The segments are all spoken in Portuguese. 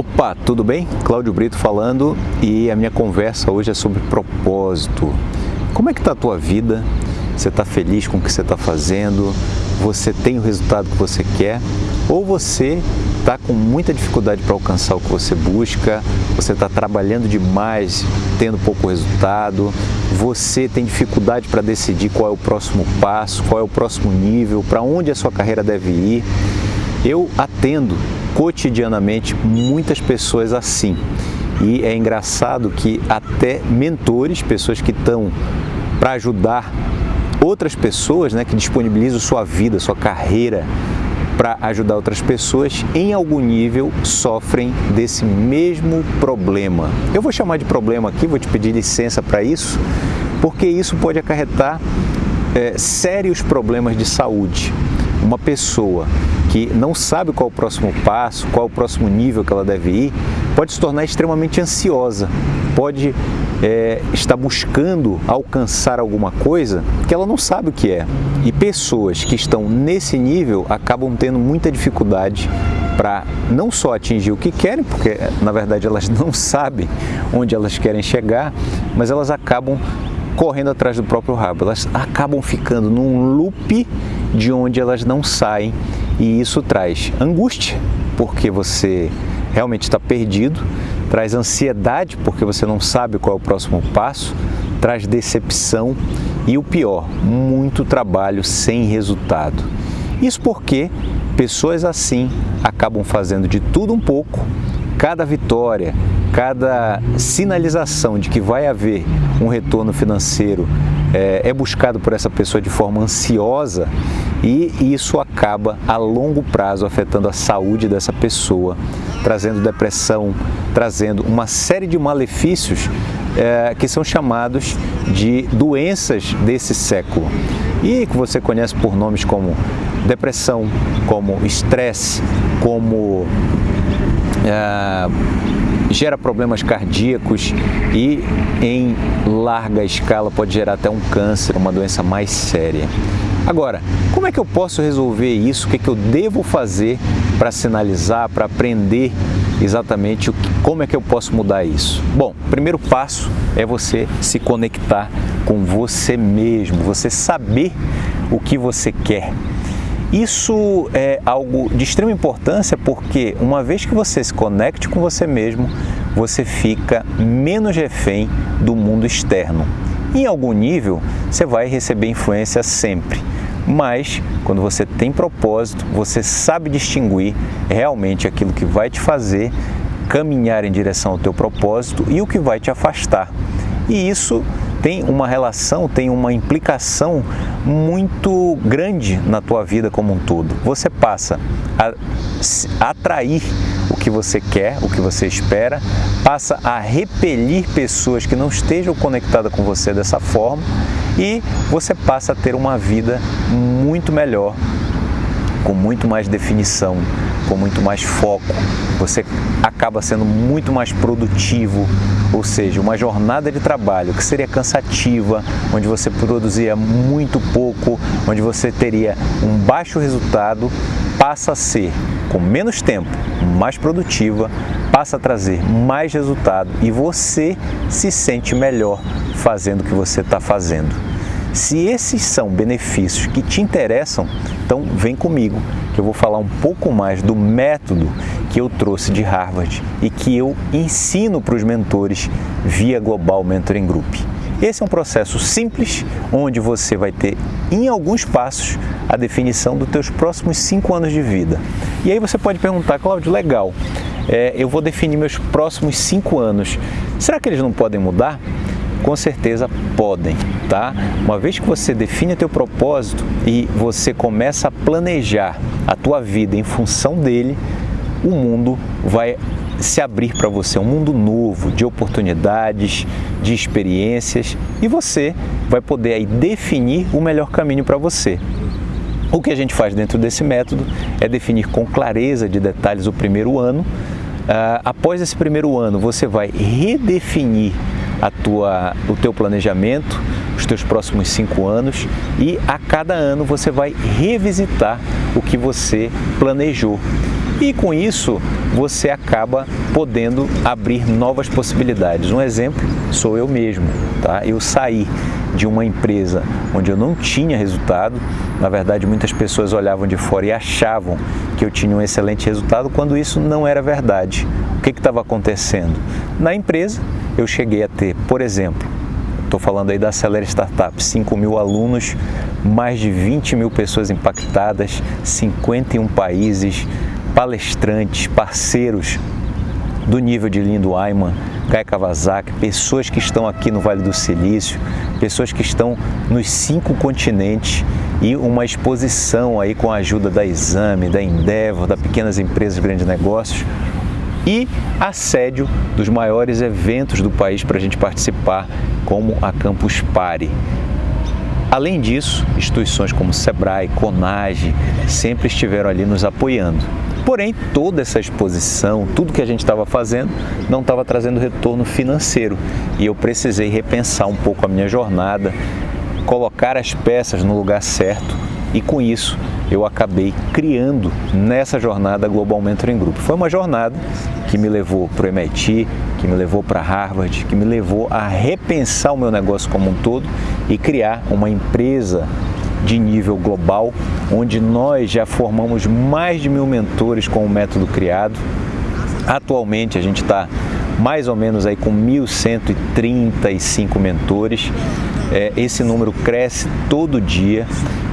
Opa, tudo bem? Cláudio Brito falando e a minha conversa hoje é sobre propósito. Como é que está a tua vida? Você está feliz com o que você está fazendo? Você tem o resultado que você quer? Ou você está com muita dificuldade para alcançar o que você busca? Você está trabalhando demais, tendo pouco resultado? Você tem dificuldade para decidir qual é o próximo passo, qual é o próximo nível, para onde a sua carreira deve ir? Eu atendo cotidianamente muitas pessoas assim. E é engraçado que até mentores, pessoas que estão para ajudar outras pessoas, né, que disponibilizam sua vida, sua carreira para ajudar outras pessoas, em algum nível sofrem desse mesmo problema. Eu vou chamar de problema aqui, vou te pedir licença para isso, porque isso pode acarretar é, sérios problemas de saúde. Uma pessoa que não sabe qual é o próximo passo, qual é o próximo nível que ela deve ir, pode se tornar extremamente ansiosa, pode é, estar buscando alcançar alguma coisa que ela não sabe o que é. E pessoas que estão nesse nível acabam tendo muita dificuldade para não só atingir o que querem, porque na verdade elas não sabem onde elas querem chegar, mas elas acabam correndo atrás do próprio rabo. Elas acabam ficando num loop de onde elas não saem e isso traz angústia, porque você realmente está perdido, traz ansiedade, porque você não sabe qual é o próximo passo, traz decepção e o pior, muito trabalho sem resultado. Isso porque pessoas assim acabam fazendo de tudo um pouco, cada vitória, cada sinalização de que vai haver um retorno financeiro é, é buscado por essa pessoa de forma ansiosa e isso acaba a longo prazo afetando a saúde dessa pessoa, trazendo depressão, trazendo uma série de malefícios é, que são chamados de doenças desse século. E que você conhece por nomes como depressão, como estresse, como é, gera problemas cardíacos e em larga escala pode gerar até um câncer, uma doença mais séria. Agora, como é que eu posso resolver isso? O que, é que eu devo fazer para sinalizar, para aprender exatamente o que, como é que eu posso mudar isso? Bom, primeiro passo é você se conectar com você mesmo, você saber o que você quer. Isso é algo de extrema importância porque uma vez que você se conecte com você mesmo, você fica menos refém do mundo externo. Em algum nível, você vai receber influência sempre, mas quando você tem propósito, você sabe distinguir realmente aquilo que vai te fazer caminhar em direção ao teu propósito e o que vai te afastar. E isso tem uma relação, tem uma implicação muito grande na tua vida como um todo. Você passa a atrair o que você quer, o que você espera, passa a repelir pessoas que não estejam conectadas com você dessa forma e você passa a ter uma vida muito melhor, com muito mais definição, com muito mais foco, você acaba sendo muito mais produtivo, ou seja, uma jornada de trabalho que seria cansativa, onde você produzia muito pouco, onde você teria um baixo resultado, passa a ser, com menos tempo, mais produtiva, passa a trazer mais resultado e você se sente melhor fazendo o que você está fazendo. Se esses são benefícios que te interessam, então vem comigo que eu vou falar um pouco mais do método que eu trouxe de Harvard e que eu ensino para os mentores via Global Mentoring Group. Esse é um processo simples, onde você vai ter, em alguns passos, a definição dos teus próximos cinco anos de vida. E aí você pode perguntar, Cláudio, legal, é, eu vou definir meus próximos cinco anos. Será que eles não podem mudar? Com certeza podem, tá? Uma vez que você define teu propósito e você começa a planejar a tua vida em função dele, o mundo vai se abrir para você, um mundo novo de oportunidades, de experiências e você vai poder aí definir o melhor caminho para você. O que a gente faz dentro desse método é definir com clareza de detalhes o primeiro ano. Uh, após esse primeiro ano, você vai redefinir a tua, o teu planejamento, os teus próximos cinco anos e a cada ano você vai revisitar o que você planejou. E com isso, você acaba podendo abrir novas possibilidades. Um exemplo sou eu mesmo, tá? Eu saí de uma empresa onde eu não tinha resultado. Na verdade, muitas pessoas olhavam de fora e achavam que eu tinha um excelente resultado, quando isso não era verdade. O que estava acontecendo? Na empresa, eu cheguei a ter, por exemplo, estou falando aí da Acelera Startup, 5 mil alunos, mais de 20 mil pessoas impactadas, 51 países, palestrantes, parceiros do nível de Lindo Ayman, Kai Kawasaki, pessoas que estão aqui no Vale do Silício, pessoas que estão nos cinco continentes e uma exposição aí com a ajuda da Exame, da Endeavor, da Pequenas Empresas Grandes Negócios e assédio dos maiores eventos do país para a gente participar, como a Campus Party. Além disso, instituições como Sebrae, Conage sempre estiveram ali nos apoiando. Porém, toda essa exposição, tudo que a gente estava fazendo, não estava trazendo retorno financeiro e eu precisei repensar um pouco a minha jornada, colocar as peças no lugar certo e com isso eu acabei criando nessa jornada Global Mentoring Group. Foi uma jornada que me levou para o MIT, que me levou para Harvard, que me levou a repensar o meu negócio como um todo e criar uma empresa de nível global, onde nós já formamos mais de mil mentores com o método criado. Atualmente a gente está mais ou menos aí com 1.135 mentores. É, esse número cresce todo dia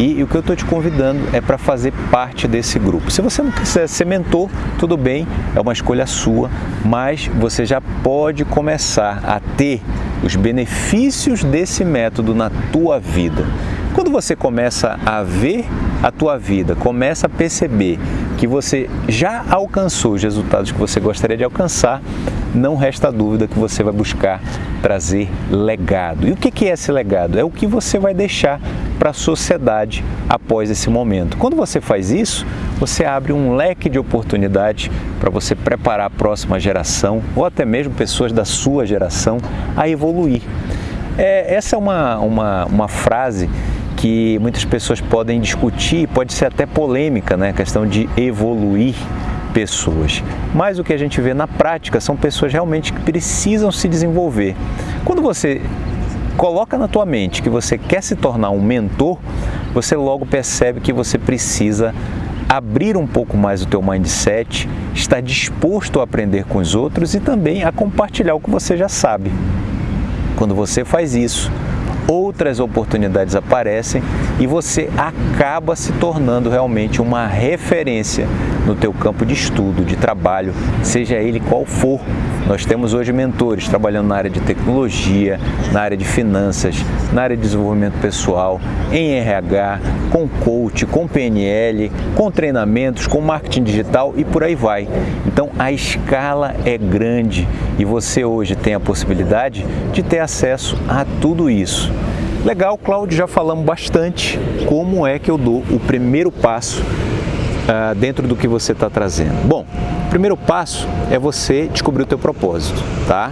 e, e o que eu estou te convidando é para fazer parte desse grupo. Se você não quiser ser mentor, tudo bem, é uma escolha sua, mas você já pode começar a ter os benefícios desse método na tua vida. Quando você começa a ver a tua vida, começa a perceber que você já alcançou os resultados que você gostaria de alcançar, não resta dúvida que você vai buscar trazer legado. E o que é esse legado? É o que você vai deixar para a sociedade após esse momento. Quando você faz isso, você abre um leque de oportunidades para você preparar a próxima geração ou até mesmo pessoas da sua geração a evoluir. É, essa é uma, uma, uma frase que muitas pessoas podem discutir, pode ser até polêmica, né? A questão de evoluir pessoas. Mas o que a gente vê na prática são pessoas realmente que precisam se desenvolver. Quando você coloca na tua mente que você quer se tornar um mentor, você logo percebe que você precisa abrir um pouco mais o teu mindset, estar disposto a aprender com os outros e também a compartilhar o que você já sabe. Quando você faz isso, outras oportunidades aparecem e você acaba se tornando realmente uma referência no teu campo de estudo, de trabalho, seja ele qual for. Nós temos hoje mentores trabalhando na área de tecnologia, na área de finanças, na área de desenvolvimento pessoal, em RH, com coach, com PNL, com treinamentos, com marketing digital e por aí vai. Então a escala é grande e você hoje tem a possibilidade de ter acesso a tudo isso. Legal, Cláudio, já falamos bastante como é que eu dou o primeiro passo uh, dentro do que você está trazendo. Bom, o primeiro passo é você descobrir o teu propósito, tá?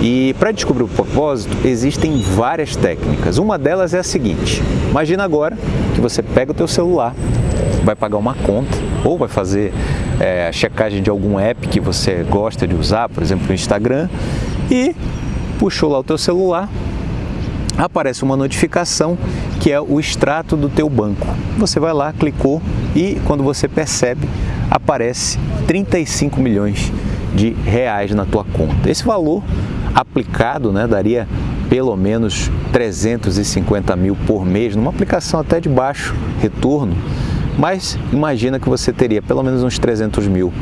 E para descobrir o propósito, existem várias técnicas. Uma delas é a seguinte, imagina agora que você pega o teu celular, vai pagar uma conta ou vai fazer é, a checagem de algum app que você gosta de usar, por exemplo, o Instagram, e puxou lá o teu celular, aparece uma notificação que é o extrato do teu banco. Você vai lá, clicou e quando você percebe, aparece 35 milhões de reais na tua conta. Esse valor aplicado né, daria pelo menos 350 mil por mês, numa aplicação até de baixo retorno, mas imagina que você teria pelo menos uns 300 mil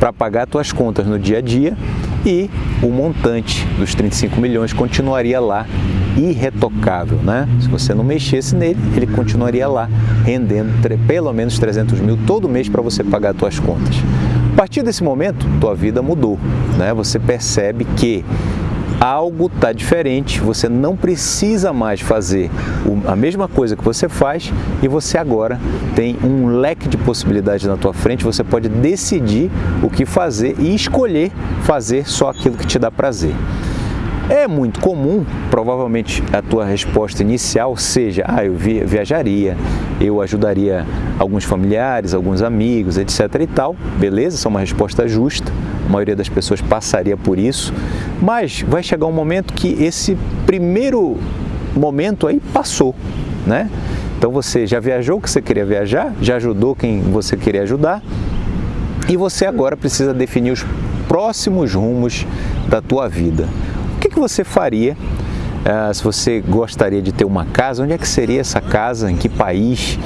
para pagar suas contas no dia a dia e o montante dos 35 milhões continuaria lá irretocável, né? Se você não mexesse nele, ele continuaria lá rendendo pelo menos 300 mil todo mês para você pagar suas contas. A partir desse momento, tua vida mudou, né? Você percebe que algo está diferente, você não precisa mais fazer a mesma coisa que você faz e você agora tem um leque de possibilidades na tua frente, você pode decidir o que fazer e escolher fazer só aquilo que te dá prazer. É muito comum, provavelmente a tua resposta inicial seja, ah, eu viajaria, eu ajudaria alguns familiares, alguns amigos, etc e tal. Beleza, essa é uma resposta justa, a maioria das pessoas passaria por isso, mas vai chegar um momento que esse primeiro momento aí passou, né? Então você já viajou o que você queria viajar, já ajudou quem você queria ajudar e você agora precisa definir os próximos rumos da tua vida. O que, que você faria uh, se você gostaria de ter uma casa? Onde é que seria essa casa? Em que país?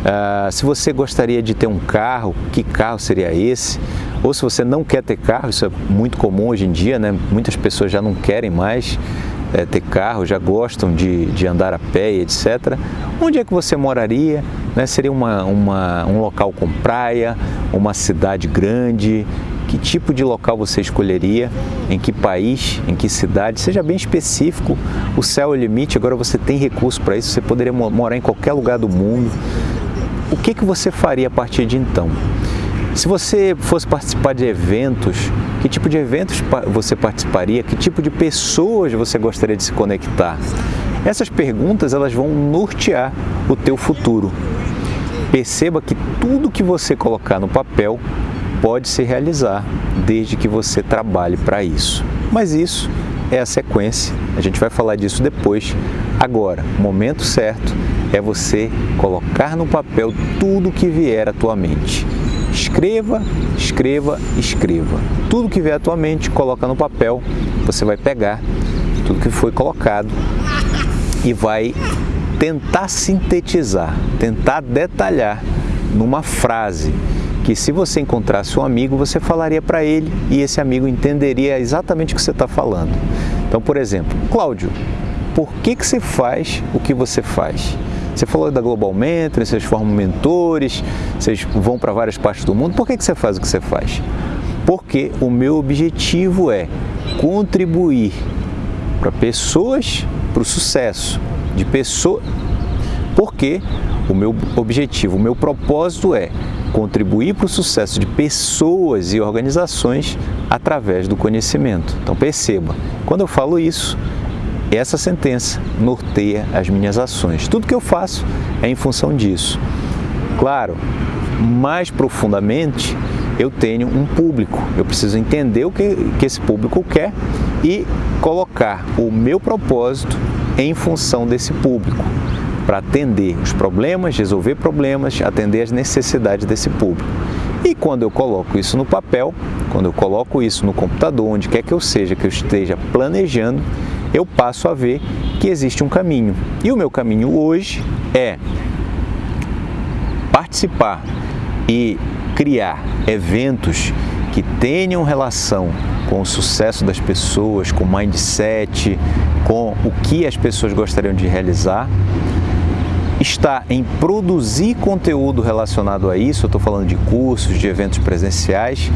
Uh, se você gostaria de ter um carro, que carro seria esse? Ou se você não quer ter carro, isso é muito comum hoje em dia, né? muitas pessoas já não querem mais é, ter carro, já gostam de, de andar a pé, etc. Onde é que você moraria? Né? Seria uma, uma, um local com praia, uma cidade grande, que tipo de local você escolheria, em que país, em que cidade, seja bem específico, o céu é o limite, agora você tem recurso para isso, você poderia morar em qualquer lugar do mundo. O que, que você faria a partir de então? Se você fosse participar de eventos, que tipo de eventos você participaria? Que tipo de pessoas você gostaria de se conectar? Essas perguntas elas vão nortear o teu futuro. Perceba que tudo que você colocar no papel pode se realizar desde que você trabalhe para isso. Mas isso é a sequência, a gente vai falar disso depois. Agora, momento certo é você colocar no papel tudo que vier à tua mente. Escreva, escreva, escreva. Tudo que vier à tua mente, coloca no papel, você vai pegar tudo que foi colocado e vai tentar sintetizar, tentar detalhar numa frase que se você encontrasse um amigo, você falaria para ele e esse amigo entenderia exatamente o que você está falando. Então, por exemplo, Cláudio, por que, que você faz o que você faz? Você falou da Global Mentoring, vocês formam mentores, vocês vão para várias partes do mundo. Por que, que você faz o que você faz? Porque o meu objetivo é contribuir para pessoas, para o sucesso de pessoas. Porque o meu objetivo, o meu propósito é contribuir para o sucesso de pessoas e organizações através do conhecimento. Então perceba, quando eu falo isso, essa sentença norteia as minhas ações. Tudo que eu faço é em função disso. Claro, mais profundamente, eu tenho um público. Eu preciso entender o que, que esse público quer e colocar o meu propósito em função desse público para atender os problemas, resolver problemas, atender as necessidades desse público. E quando eu coloco isso no papel, quando eu coloco isso no computador, onde quer que eu seja, que eu esteja planejando, eu passo a ver que existe um caminho. E o meu caminho hoje é participar e criar eventos que tenham relação com o sucesso das pessoas, com o mindset, com o que as pessoas gostariam de realizar está em produzir conteúdo relacionado a isso, eu estou falando de cursos, de eventos presenciais,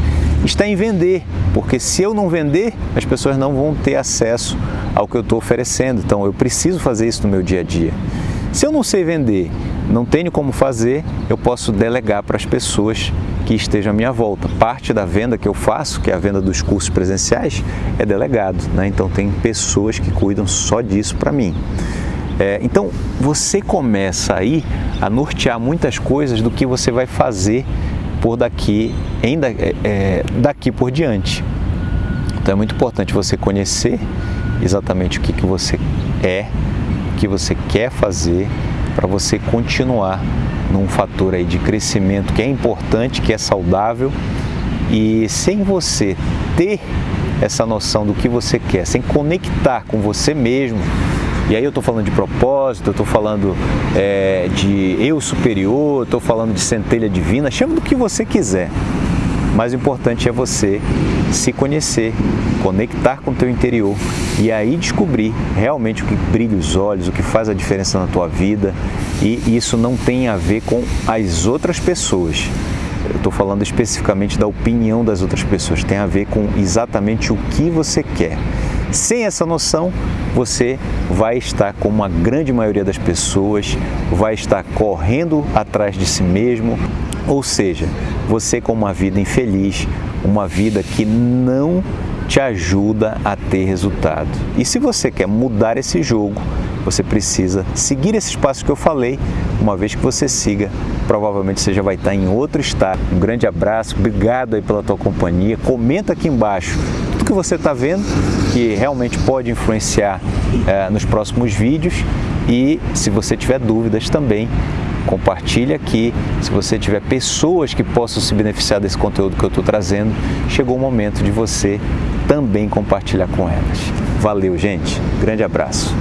está em vender, porque se eu não vender, as pessoas não vão ter acesso ao que eu estou oferecendo, então eu preciso fazer isso no meu dia a dia. Se eu não sei vender, não tenho como fazer, eu posso delegar para as pessoas que estejam à minha volta. Parte da venda que eu faço, que é a venda dos cursos presenciais, é delegado, né? então tem pessoas que cuidam só disso para mim. É, então, você começa aí a nortear muitas coisas do que você vai fazer por daqui, ainda, é, é, daqui por diante. Então, é muito importante você conhecer exatamente o que, que você é, o que você quer fazer, para você continuar num fator aí de crescimento que é importante, que é saudável e sem você ter essa noção do que você quer, sem conectar com você mesmo, e aí eu estou falando de propósito, eu estou falando é, de eu superior, estou falando de centelha divina, chama do que você quiser. Mas o importante é você se conhecer, conectar com o teu interior e aí descobrir realmente o que brilha os olhos, o que faz a diferença na tua vida. E isso não tem a ver com as outras pessoas. Eu estou falando especificamente da opinião das outras pessoas, tem a ver com exatamente o que você quer. Sem essa noção, você vai estar, como a grande maioria das pessoas, vai estar correndo atrás de si mesmo, ou seja, você com uma vida infeliz, uma vida que não te ajuda a ter resultado. E se você quer mudar esse jogo, você precisa seguir esses passos que eu falei. Uma vez que você siga, provavelmente você já vai estar em outro estado. Um grande abraço, obrigado aí pela tua companhia. Comenta aqui embaixo que você está vendo que realmente pode influenciar é, nos próximos vídeos e se você tiver dúvidas também, compartilhe aqui. Se você tiver pessoas que possam se beneficiar desse conteúdo que eu estou trazendo, chegou o momento de você também compartilhar com elas. Valeu, gente. Grande abraço.